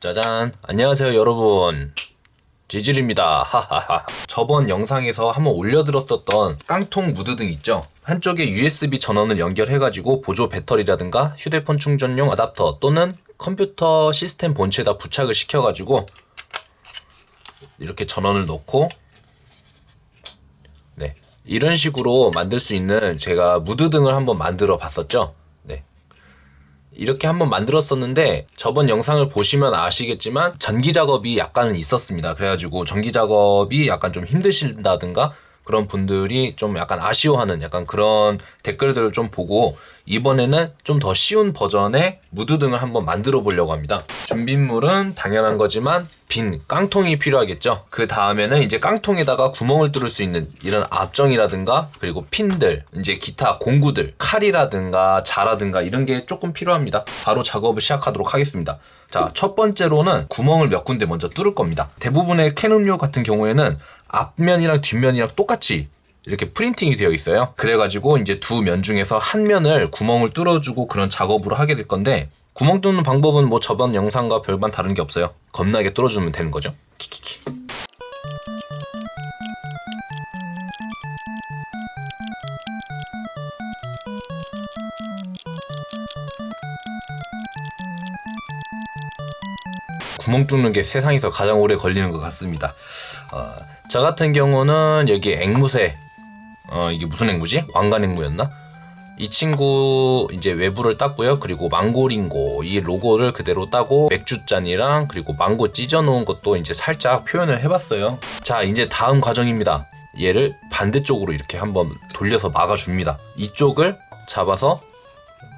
짜잔. 안녕하세요 여러분. 지질입니다. 하하하. 저번 영상에서 한번 올려드렸었던 깡통 무드등 있죠? 한쪽에 USB 전원을 연결해가지고 보조 배터리라든가 휴대폰 충전용 어답터 또는 컴퓨터 시스템 본체에다 부착을 시켜가지고 이렇게 전원을 놓고 네 이런 식으로 만들 수 있는 제가 무드등을 한번 만들어 봤었죠? 네 이렇게 한번 만들었었는데 저번 영상을 보시면 아시겠지만 전기 작업이 약간은 있었습니다. 그래가지고 전기 작업이 약간 좀 힘드신다든가 그런 분들이 좀 약간 아쉬워하는 약간 그런 댓글들을 좀 보고 이번에는 좀 더 쉬운 버전의 무드등을 한번 만들어 보려고 합니다. 준비물은 당연한 거지만 빈 깡통이 필요하겠죠. 그 다음에는 이제 깡통에다가 구멍을 뚫을 수 있는 이런 압정이라든가 그리고 핀들, 이제 기타 공구들, 칼이라든가 자라든가 이런 게 조금 필요합니다. 바로 작업을 시작하도록 하겠습니다. 자, 첫 번째로는 구멍을 몇 군데 먼저 뚫을 겁니다. 대부분의 캔 음료 같은 경우에는 앞면이랑 뒷면이랑 똑같이 이렇게 프린팅이 되어 있어요. 그래가지고 이제 두 면 중에서 한 면을 구멍을 뚫어주고 그런 작업으로 하게 될 건데 구멍 뚫는 방법은 뭐 저번 영상과 별반 다른 게 없어요. 겁나게 뚫어주면 되는 거죠. 키키키. 구멍 뚫는 게 세상에서 가장 오래 걸리는 것 같습니다. 어, 저 같은 경우는 여기 앵무새, 어, 이게 무슨 앵무지? 왕관 앵무였나? 이 친구 이제 외부를 땄고요. 그리고 망고링고 이 로고를 그대로 따고 맥주잔이랑 그리고 망고 찢어놓은 것도 이제 살짝 표현을 해봤어요. 자 이제 다음 과정입니다. 얘를 반대쪽으로 이렇게 한번 돌려서 막아줍니다. 이쪽을 잡아서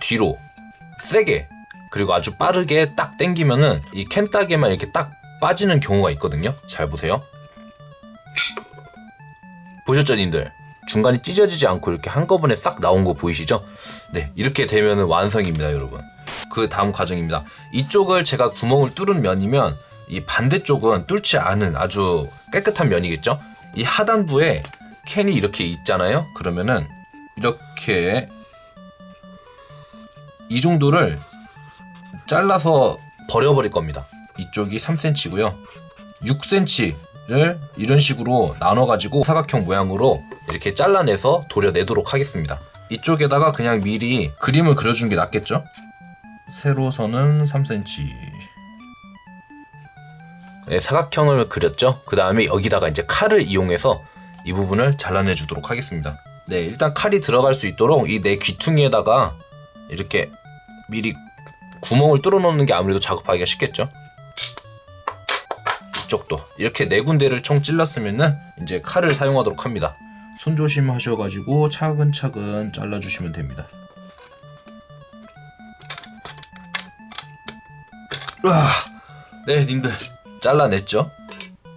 뒤로 세게 그리고 아주 빠르게 딱 당기면은 이 캔 따개만 이렇게 딱 빠지는 경우가 있거든요. 잘 보세요. 보셨죠, 님들? 중간이 찢어지지 않고 이렇게 한꺼번에 싹 나온 거 보이시죠? 네, 이렇게 되면 완성입니다, 여러분. 그 다음 과정입니다. 이쪽을 제가 구멍을 뚫은 면이면 이 반대쪽은 뚫지 않은 아주 깨끗한 면이겠죠? 이 하단부에 캔이 이렇게 있잖아요? 그러면은 이렇게 이 정도를 잘라서 버려버릴 겁니다. 이쪽이 3cm고요. 6cm 를 이런 식으로 나눠가지고 사각형 모양으로 이렇게 잘라내서 도려내도록 하겠습니다. 이쪽에다가 그냥 미리 그림을 그려주는 게 낫겠죠? 세로선은 3cm. 네, 사각형을 그렸죠. 그 다음에 여기다가 이제 칼을 이용해서 이 부분을 잘라내 주도록 하겠습니다. 네, 일단 칼이 들어갈 수 있도록 이 내 귀퉁이에다가 이렇게 미리 구멍을 뚫어 놓는 게 아무래도 작업하기가 쉽겠죠. 이쪽도 이렇게 네 군데를 총 찔렀으면은 이제 칼을 사용하도록 합니다. 손 조심 하셔가지고 차근차근 잘라주시면 됩니다. 으아, 네, 님들 잘라냈죠?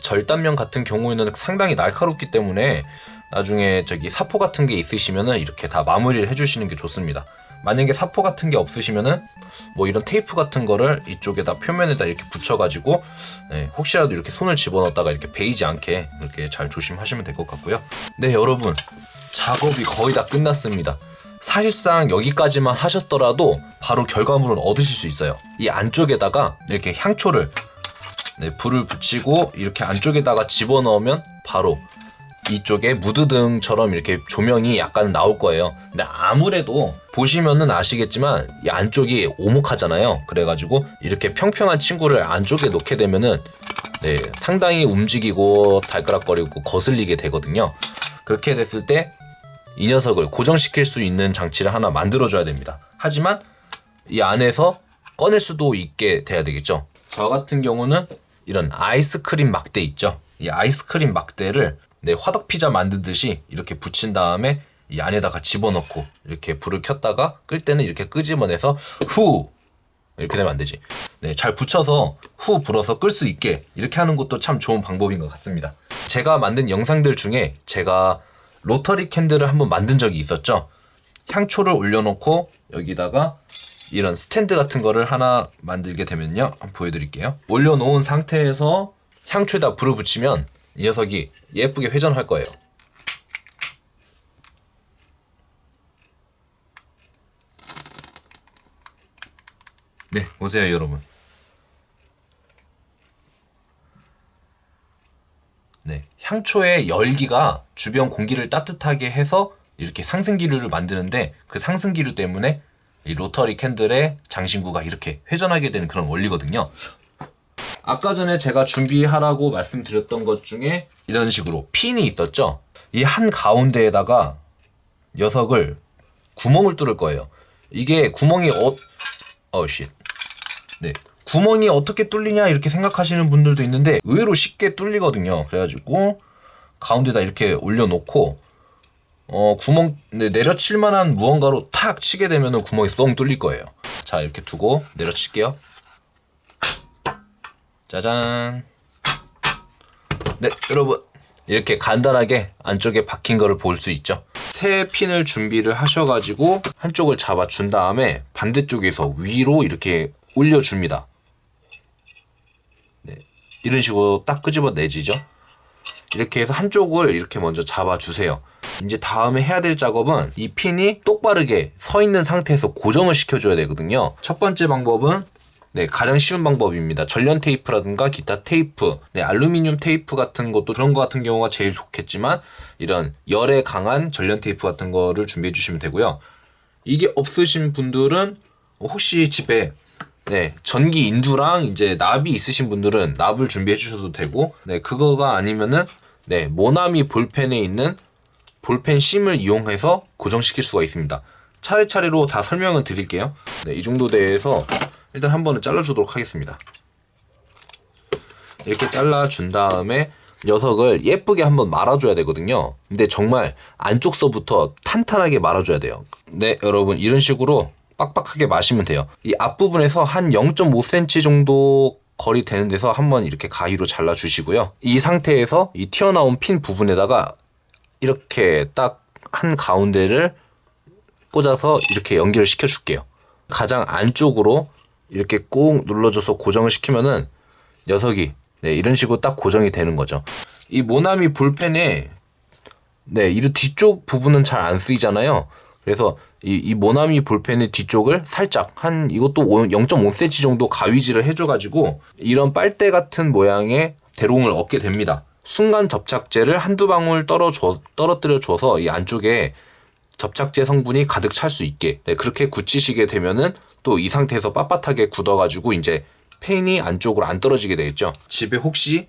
절단면 같은 경우에는 상당히 날카롭기 때문에 나중에 저기 사포 같은 게 있으시면은 이렇게 다 마무리를 해주시는 게 좋습니다. 만약에 사포 같은 게 없으시면은 뭐 이런 테이프 같은 거를 이쪽에다 표면에다 이렇게 붙여가지고 네, 혹시라도 이렇게 손을 집어넣었다가 이렇게 베이지 않게 이렇게 잘 조심하시면 될 것 같고요. 네 여러분 작업이 거의 다 끝났습니다. 사실상 여기까지만 하셨더라도 바로 결과물을 얻으실 수 있어요. 이 안쪽에다가 이렇게 향초를 네, 불을 붙이고 이렇게 안쪽에다가 집어넣으면 바로 이쪽에 무드등처럼 이렇게 조명이 약간 나올 거예요. 근데 아무래도 보시면은 아시겠지만 이 안쪽이 오목하잖아요. 그래가지고 이렇게 평평한 친구를 안쪽에 놓게 되면은 네, 상당히 움직이고 달그락거리고 거슬리게 되거든요. 그렇게 됐을 때 이 녀석을 고정시킬 수 있는 장치를 하나 만들어줘야 됩니다. 하지만 이 안에서 꺼낼 수도 있게 돼야 되겠죠. 저 같은 경우는 이런 아이스크림 막대 있죠. 이 아이스크림 막대를 네, 화덕 피자 만들듯이 이렇게 붙인 다음에 이 안에다가 집어넣고 이렇게 불을 켰다가 끌 때는 이렇게 끄집어내서 후 이렇게 되면 안 되지. 네, 잘 붙여서 후 불어서 끌 수 있게 이렇게 하는 것도 참 좋은 방법인 것 같습니다. 제가 만든 영상들 중에 제가 로터리 캔들을 한번 만든 적이 있었죠. 향초를 올려놓고 여기다가 이런 스탠드 같은 거를 하나 만들게 되면요. 한번 보여드릴게요. 올려놓은 상태에서 향초에다 불을 붙이면 이 녀석이 예쁘게 회전할 거예요. 네, 보세요 여러분. 네, 향초의 열기가 주변 공기를 따뜻하게 해서 이렇게 상승기류를 만드는데 그 상승기류 때문에 이 로터리 캔들의 장신구가 이렇게 회전하게 되는 그런 원리거든요. 아까 전에 제가 준비하라고 말씀드렸던 것 중에 이런 식으로 핀이 있었죠. 이 한 가운데에다가 녀석을 구멍을 뚫을 거예요. 이게 구멍이 어, 어, 쉿. 네. 구멍이 어떻게 뚫리냐 이렇게 생각하시는 분들도 있는데 의외로 쉽게 뚫리거든요. 그래가지고 가운데다 이렇게 올려놓고 어 구멍 네, 내려칠 만한 무언가로 탁 치게 되면은 구멍이 쏙 뚫릴 거예요. 자 이렇게 두고 내려칠게요. 짜잔. 네 여러분 이렇게 간단하게 안쪽에 박힌 거를 볼 수 있죠. 새 핀을 준비를 하셔가지고 한쪽을 잡아준 다음에 반대쪽에서 위로 이렇게 올려줍니다. 네, 이런 식으로 딱 끄집어 내지죠. 이렇게 해서 한쪽을 이렇게 먼저 잡아주세요. 이제 다음에 해야 될 작업은 이 핀이 똑바르게 서 있는 상태에서 고정을 시켜줘야 되거든요. 첫 번째 방법은 네, 가장 쉬운 방법입니다. 전련 테이프라든가 기타 테이프, 네, 알루미늄 테이프 같은 것도 그런 거 같은 경우가 제일 좋겠지만 이런 열에 강한 전련 테이프 같은 거를 준비해 주시면 되고요. 이게 없으신 분들은 혹시 집에 네, 전기 인두랑 이제 납이 있으신 분들은 납을 준비해 주셔도 되고, 네, 그거가 아니면은, 네, 모나미 볼펜에 있는 볼펜 심을 이용해서 고정시킬 수가 있습니다. 차례차례로 다 설명을 드릴게요. 네, 이 정도 대에서 일단 한 번은 잘라주도록 하겠습니다. 이렇게 잘라준 다음에 녀석을 예쁘게 한번 말아줘야 되거든요. 근데 정말 안쪽서부터 탄탄하게 말아줘야 돼요. 네, 여러분 이런 식으로 빡빡하게 마시면 돼요. 이 앞부분에서 한 0.5cm 정도 거리 되는 데서 한번 이렇게 가위로 잘라 주시고요. 이 상태에서 이 튀어나온 핀 부분에다가 이렇게 딱 한 가운데를 꽂아서 이렇게 연결을 시켜 줄게요. 가장 안쪽으로 이렇게 꾹 눌러줘서 고정을 시키면은 녀석이 네, 이런 식으로 딱 고정이 되는 거죠. 이 모나미 볼펜에 네, 이 뒤쪽 부분은 잘 안 쓰이잖아요. 그래서 이, 이 모나미 볼펜의 뒤쪽을 살짝 한 이것도 0.5cm 정도 가위질을 해줘가지고 이런 빨대 같은 모양의 대롱을 얻게 됩니다. 순간 접착제를 한두 방울 떨어줘, 떨어뜨려 줘서 이 안쪽에 접착제 성분이 가득 찰 수 있게 네, 그렇게 굳히시게 되면은 또 이 상태에서 빳빳하게 굳어가지고 이제 펜이 안쪽으로 안 떨어지게 되겠죠. 집에 혹시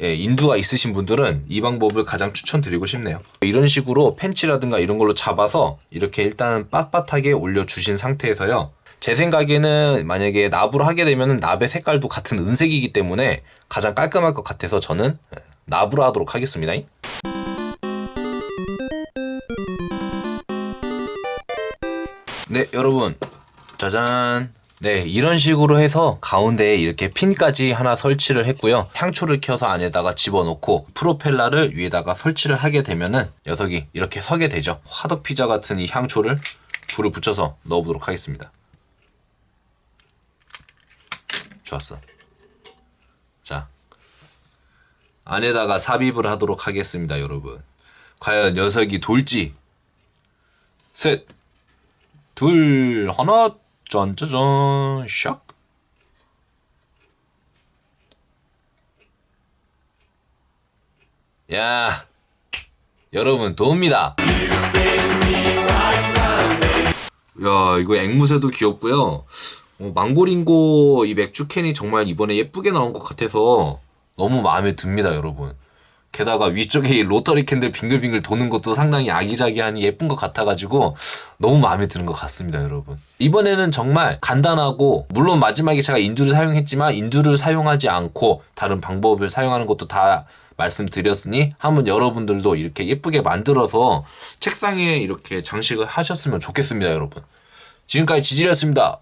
예, 인두가 있으신 분들은 이 방법을 가장 추천드리고 싶네요. 이런 식으로 펜치라든가 이런 걸로 잡아서 이렇게 일단 빳빳하게 올려주신 상태에서요. 제 생각에는 만약에 납으로 하게 되면 납의 색깔도 같은 은색이기 때문에 가장 깔끔할 것 같아서 저는 납으로 하도록 하겠습니다. 네, 여러분. 짜잔. 네, 이런 식으로 해서 가운데에 이렇게 핀까지 하나 설치를 했고요. 향초를 켜서 안에다가 집어넣고 프로펠러를 위에다가 설치를 하게 되면은 녀석이 이렇게 서게 되죠. 화덕 피자 같은 이 향초를 불을 붙여서 넣어보도록 하겠습니다. 좋았어. 자, 안에다가 삽입을 하도록 하겠습니다, 여러분. 과연 녀석이 돌지? 셋, 둘, 하나, 짠짜잔, 샥. 야, 여러분 도움니다. 야, 이거 앵무새도 귀엽고요. 어, 망고링고 이 맥주 캔이 정말 이번에 예쁘게 나온 것 같아서 너무 마음에 듭니다, 여러분. 게다가 위쪽에 이 rotary candle 빙글빙글 도는 것도 상당히 아기자기하니 예쁜 것 같아가지고 너무 마음에 드는 것 같습니다, 여러분. 이번에는 정말 간단하고 물론 마지막에 제가 인두를 사용했지만 인두를 사용하지 않고 다른 방법을 사용하는 것도 다 말씀드렸으니 한번 여러분들도 이렇게 예쁘게 만들어서 책상에 이렇게 장식을 하셨으면 좋겠습니다, 여러분. 지금까지 지질이었습니다.